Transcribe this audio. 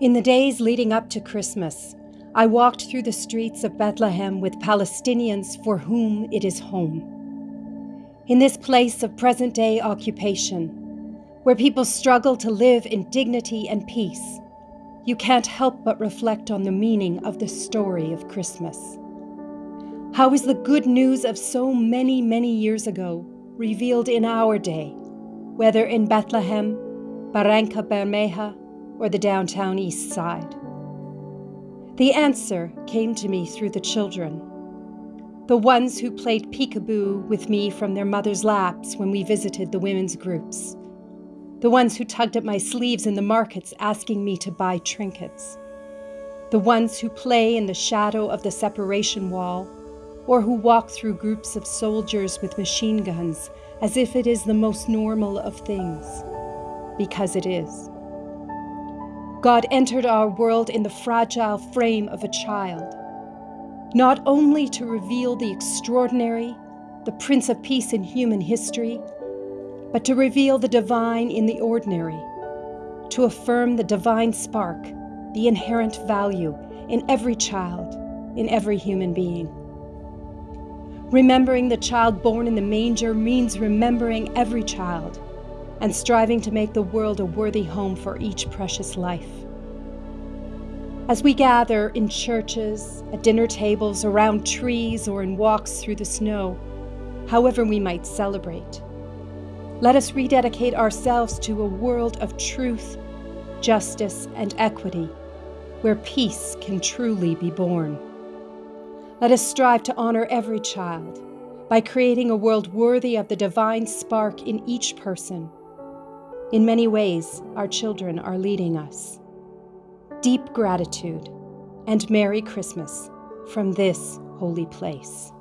In the days leading up to Christmas, I walked through the streets of Bethlehem with Palestinians for whom it is home. In this place of present day occupation, where people struggle to live in dignity and peace, you can't help but reflect on the meaning of the story of Christmas. How is the good news of so many, many years ago revealed in our day, whether in Bethlehem, Barranca Bermeja, or the downtown east side? The answer came to me through the children. The ones who played peekaboo with me from their mother's laps when we visited the women's groups. The ones who tugged at my sleeves in the markets asking me to buy trinkets. The ones who play in the shadow of the separation wall or who walk through groups of soldiers with machine guns as if it is the most normal of things, because it is. God entered our world in the fragile frame of a child, not only to reveal the extraordinary, the Prince of Peace in human history, but to reveal the divine in the ordinary, to affirm the divine spark, the inherent value in every child, in every human being. Remembering the child born in the manger means remembering every child and striving to make the world a worthy home for each precious life. As we gather in churches, at dinner tables, around trees, or in walks through the snow, however we might celebrate, let us rededicate ourselves to a world of truth, justice, and equity, where peace can truly be born. Let us strive to honor every child by creating a world worthy of the divine spark in each person. In many ways, our children are leading us. Deep gratitude and Merry Christmas from this holy place.